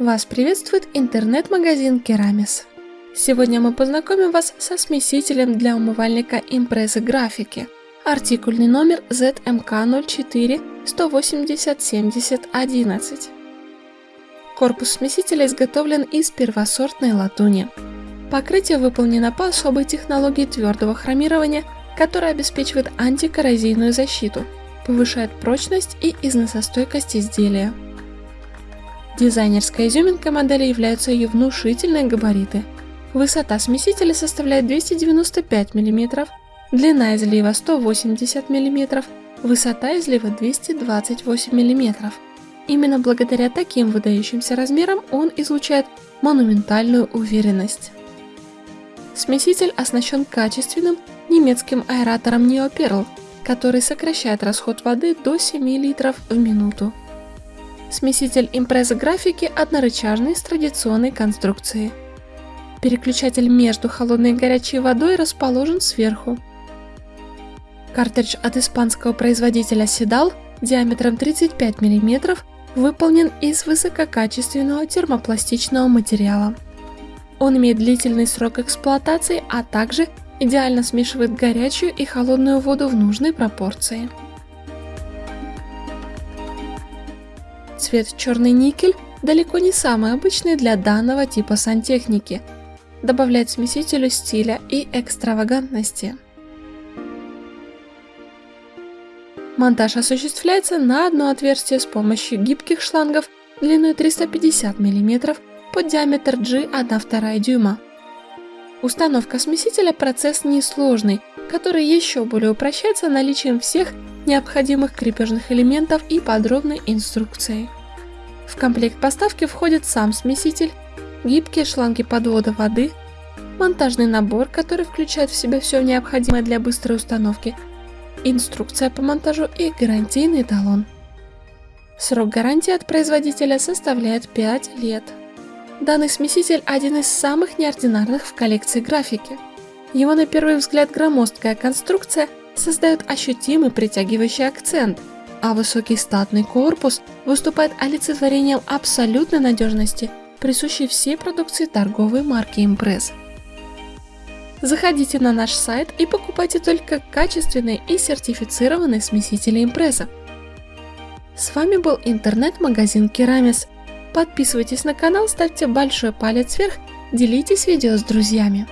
Вас приветствует интернет-магазин Керамис. Сегодня мы познакомим вас со смесителем для умывальника импрезы графики. Артикульный номер ZMK04 180 70 11. Корпус смесителя изготовлен из первосортной латуни. Покрытие выполнено по особой технологии твердого хромирования, которая обеспечивает антикоррозийную защиту, повышает прочность и износостойкость изделия. Дизайнерской изюминкой модели являются ее внушительные габариты. Высота смесителя составляет 295 мм, длина излива 180 мм, высота излива 228 мм. Именно благодаря таким выдающимся размерам он излучает монументальную уверенность. Смеситель оснащен качественным немецким аэратором NeoPerl, который сокращает расход воды до 7 литров в минуту. Смеситель импреза графики однорычажный с традиционной конструкцией. Переключатель между холодной и горячей водой расположен сверху. Картридж от испанского производителя Sedal диаметром 35 мм выполнен из высококачественного термопластичного материала. Он имеет длительный срок эксплуатации, а также идеально смешивает горячую и холодную воду в нужной пропорции. Цвет черный никель далеко не самый обычный для данного типа сантехники, добавляет смесителю стиля и экстравагантности. Монтаж осуществляется на одно отверстие с помощью гибких шлангов длиной 350 мм под диаметр G 1,2 дюйма. Установка смесителя процесс несложный, который еще более упрощается наличием всех необходимых крепежных элементов и подробной инструкцией. В комплект поставки входит сам смеситель, гибкие шланги подвода воды, монтажный набор, который включает в себя все необходимое для быстрой установки, инструкция по монтажу и гарантийный талон. Срок гарантии от производителя составляет 5 лет. Данный смеситель один из самых неординарных в коллекции графики. Его на первый взгляд громоздкая конструкция создает ощутимый притягивающий акцент, а высокий статный корпус выступает олицетворением абсолютной надежности, присущей всей продукции торговой марки Impress. Заходите на наш сайт и покупайте только качественные и сертифицированные смесители импресса. С вами был интернет-магазин Керамис. Подписывайтесь на канал, ставьте большой палец вверх, делитесь видео с друзьями.